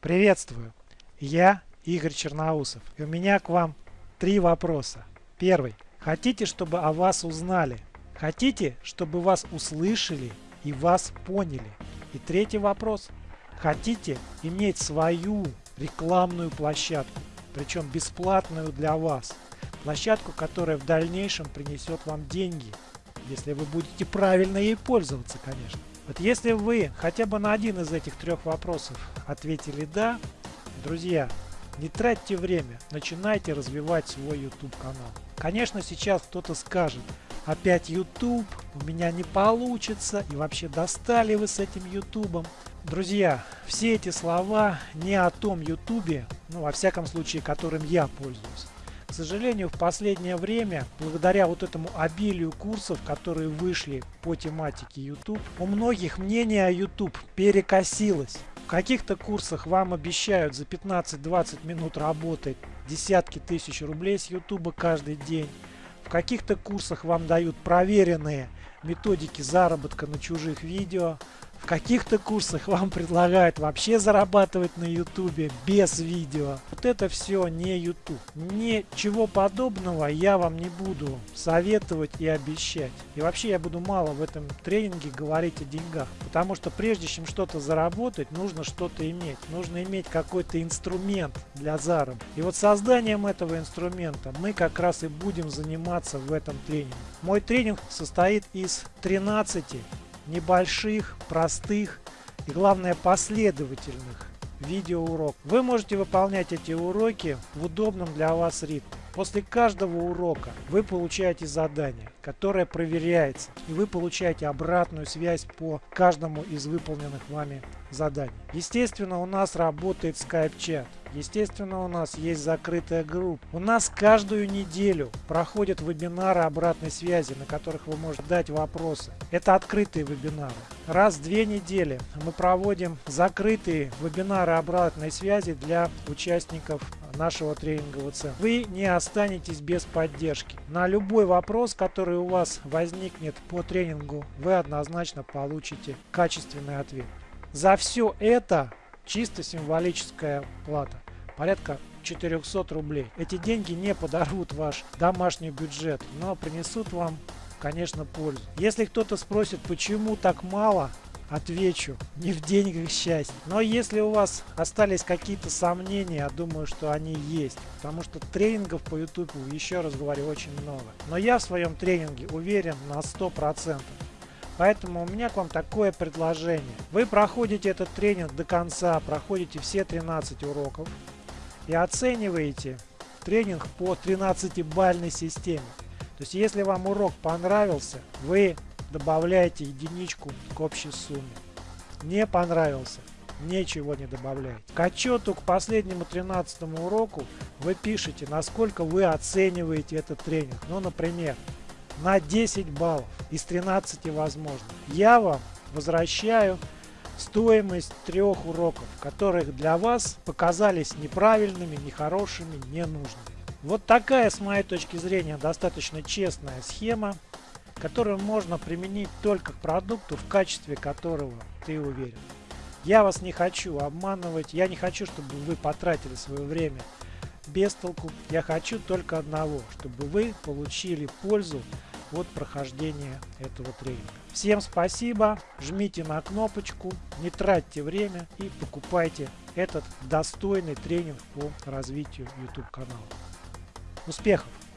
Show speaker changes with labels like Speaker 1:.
Speaker 1: Приветствую! Я Игорь Черноусов и у меня к вам три вопроса. Первый. Хотите, чтобы о вас узнали? Хотите, чтобы вас услышали и вас поняли? И третий вопрос. Хотите иметь свою рекламную площадку, причем бесплатную для вас? Площадку, которая в дальнейшем принесет вам деньги, если вы будете правильно ей пользоваться, конечно. Вот если вы хотя бы на один из этих трех вопросов ответили «да», друзья, не тратьте время, начинайте развивать свой YouTube канал. Конечно, сейчас кто-то скажет, опять YouTube, у меня не получится, и вообще достали вы с этим YouTube. Друзья, все эти слова не о том YouTube, ну во всяком случае, которым я пользуюсь. К сожалению, в последнее время, благодаря вот этому обилию курсов, которые вышли по тематике YouTube, у многих мнение о YouTube перекосилось. В каких-то курсах вам обещают за 15-20 минут работать десятки тысяч рублей с YouTube каждый день. В каких-то курсах вам дают проверенные методики заработка на чужих видео. В каких-то курсах вам предлагают вообще зарабатывать на ютубе без видео. Вот это все не YouTube. Ничего подобного я вам не буду советовать и обещать. И вообще я буду мало в этом тренинге говорить о деньгах. Потому что прежде чем что-то заработать, нужно что-то иметь. Нужно иметь какой-то инструмент для заработка. И вот созданием этого инструмента мы как раз и будем заниматься в этом тренинге. Мой тренинг состоит из 13 небольших, простых и главное последовательных видеоурок. Вы можете выполнять эти уроки в удобном для вас ритме. После каждого урока вы получаете задание, которое проверяется, и вы получаете обратную связь по каждому из выполненных вами заданий. Естественно, у нас работает Skype-чат. Естественно, у нас есть закрытая группа. У нас каждую неделю проходят вебинары обратной связи, на которых вы можете дать вопросы. Это открытые вебинары. Раз в две недели мы проводим закрытые вебинары обратной связи для участников нашего тренингового центра. Вы не останетесь без поддержки. На любой вопрос, который у вас возникнет по тренингу, вы однозначно получите качественный ответ. За все это чисто символическая плата. Порядка 400 рублей. Эти деньги не подорвут ваш домашний бюджет, но принесут вам, конечно, пользу. Если кто-то спросит, почему так мало, отвечу, не в деньгах счастье. Но если у вас остались какие-то сомнения, я думаю, что они есть. Потому что тренингов по YouTube, еще раз говорю, очень много. Но я в своем тренинге уверен на 100%. Поэтому у меня к вам такое предложение. Вы проходите этот тренинг до конца, проходите все 13 уроков и оцениваете тренинг по 13-бальной системе. То есть, если вам урок понравился, вы добавляете единичку к общей сумме. Не понравился, ничего не добавляйте. К отчету к последнему 13 уроку вы пишете, насколько вы оцениваете этот тренинг. Ну, например, на 10 баллов из 13 возможных. Я вам возвращаю стоимость трех уроков, которых для вас показались неправильными, нехорошими, ненужными. Вот такая, с моей точки зрения, достаточно честная схема которую можно применить только к продукту, в качестве которого ты уверен. Я вас не хочу обманывать, я не хочу, чтобы вы потратили свое время без толку. Я хочу только одного, чтобы вы получили пользу от прохождения этого тренинга. Всем спасибо, жмите на кнопочку, не тратьте время и покупайте этот достойный тренинг по развитию YouTube канала. Успехов!